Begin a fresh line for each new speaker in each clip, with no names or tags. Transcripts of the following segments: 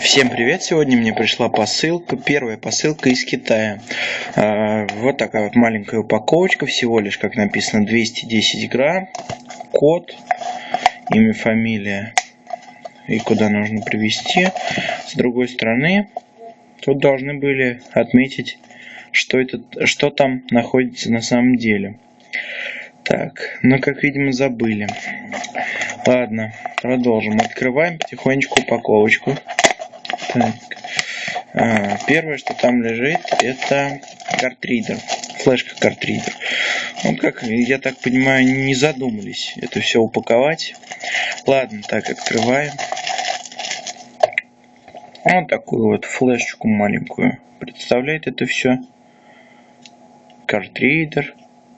Всем привет! Сегодня мне пришла посылка, первая посылка из Китая. А, вот такая вот маленькая упаковочка, всего лишь, как написано, 210 грамм. Код, имя, фамилия и куда нужно привезти. С другой стороны, тут должны были отметить, что, это, что там находится на самом деле. Так, ну, как видимо забыли. Ладно, продолжим. Открываем потихонечку упаковочку. Так. Первое, что там лежит, это картридер. Флешка картридер. Ну, как, я так понимаю, не задумались это все упаковать. Ладно, так, открываем. Вот такую вот флешечку маленькую. Представляет это все. Картридер.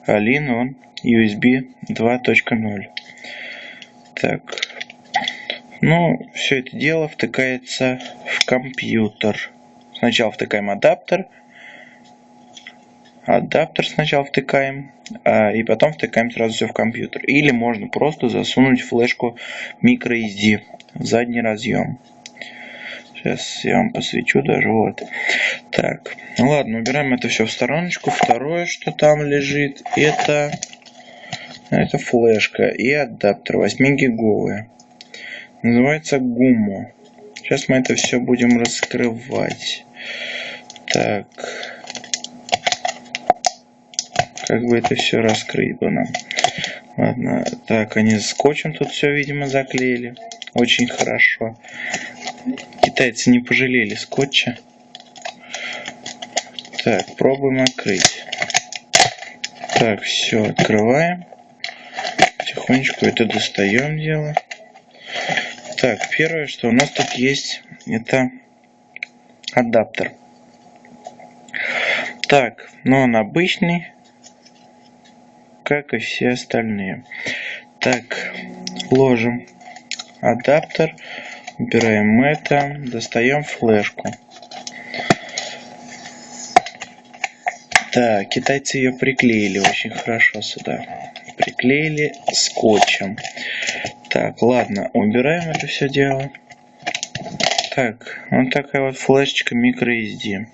All он USB 2.0. Так, ну, все это дело втыкается в компьютер. Сначала втыкаем адаптер. Адаптер сначала втыкаем, а, и потом втыкаем сразу все в компьютер. Или можно просто засунуть флешку microSD в задний разъем. Сейчас я вам посвечу даже вот. Так, ну ладно, убираем это все в стороночку. Второе, что там лежит, это, это флешка и адаптер 8 гиговые. Называется гуммо. Сейчас мы это все будем раскрывать. Так. Как бы это все раскрыть бы нам. Ладно. Так, они скотчем тут все, видимо, заклеили. Очень хорошо. Китайцы не пожалели скотча. Так, пробуем открыть. Так, все, открываем. Потихонечку это достаем дело. Так, первое, что у нас тут есть, это адаптер. Так, но ну, он обычный, как и все остальные. Так, ложим адаптер, убираем это, достаем флешку. Так, китайцы ее приклеили очень хорошо сюда. Приклеили скотчем. Так, ладно, убираем это все дело. Так, вот такая вот флешечка microSD.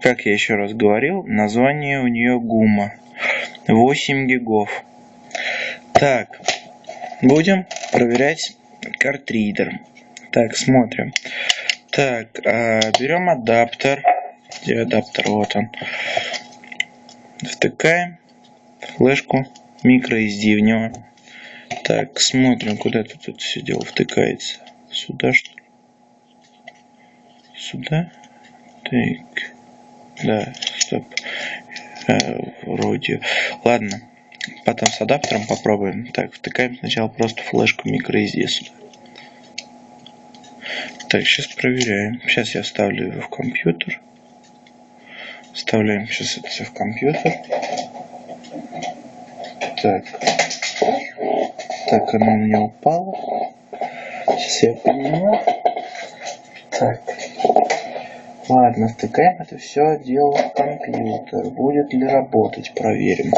Как я еще раз говорил, название у нее гума. 8 гигов. Так, будем проверять картридер. Так, смотрим. Так, а, берем адаптер. Где адаптер? Вот он. Втыкаем флешку microSD в него. Так, смотрим, куда тут это все дело втыкается. Сюда что? Сюда? Так. Да, стоп. Э, вроде. Ладно. Потом с адаптером попробуем. Так, втыкаем сначала просто флешку microSD сюда. Так, сейчас проверяем. Сейчас я вставлю его в компьютер. Вставляем сейчас это все в компьютер. Так. Так, она у меня упала. Сейчас я подниму. Так. Ладно, втыкаем это все дело в компьютер. Будет ли работать, проверим.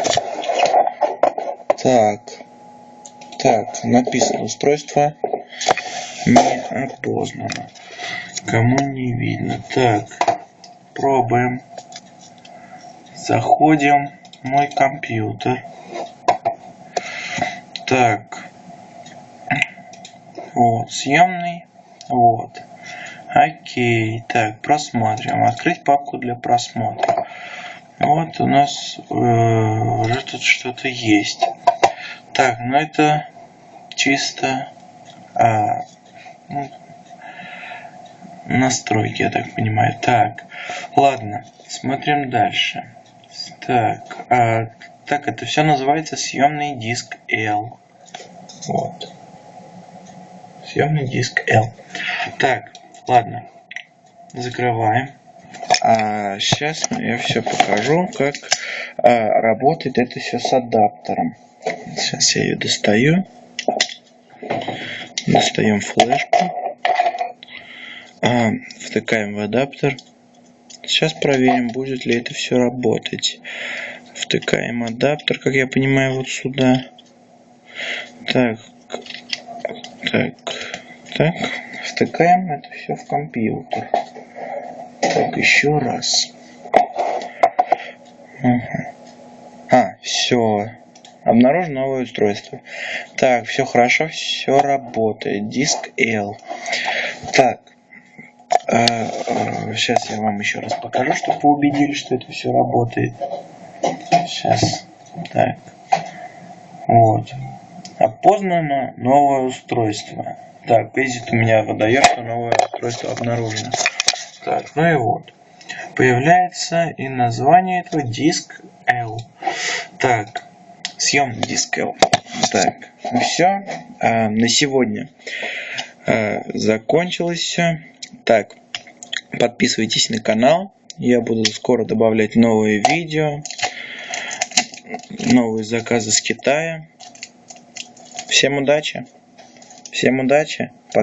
Так. Так, написано устройство не опознано. Кому не видно. Так, пробуем. Заходим мой компьютер. Так. Вот, съемный. Вот. Окей. Так, просматриваем. Открыть папку для просмотра. Вот у нас э, уже тут что-то есть. Так, ну это чисто а, ну, настройки, я так понимаю. Так, ладно, смотрим дальше. Так, а, так, это все называется съемный диск L. Вот. Съемный диск L. Так, ладно. Закрываем. А сейчас я все покажу, как а, работает это все с адаптером. Сейчас я ее достаю. Достаем флешку. А, втыкаем в адаптер. Сейчас проверим, будет ли это все работать. Втыкаем адаптер, как я понимаю, вот сюда. Так, Так, так, втыкаем это все в компьютер. Так, еще раз. Ага. А, все. Обнаружено новое устройство. Так, все хорошо, все работает. Диск L. Так. А, а, сейчас я вам еще раз покажу, чтобы вы убедились, что это все работает. Сейчас. Так. Вот. Опознано новое устройство. Так, Exit у меня выдает, что новое устройство обнаружено. Так, ну и вот. Появляется и название этого диск L. Так, съем диск L. Так, ну все. А, на сегодня а, закончилось все. Так, подписывайтесь на канал. Я буду скоро добавлять новые видео, новые заказы с Китая. Всем удачи! Всем удачи! Пока!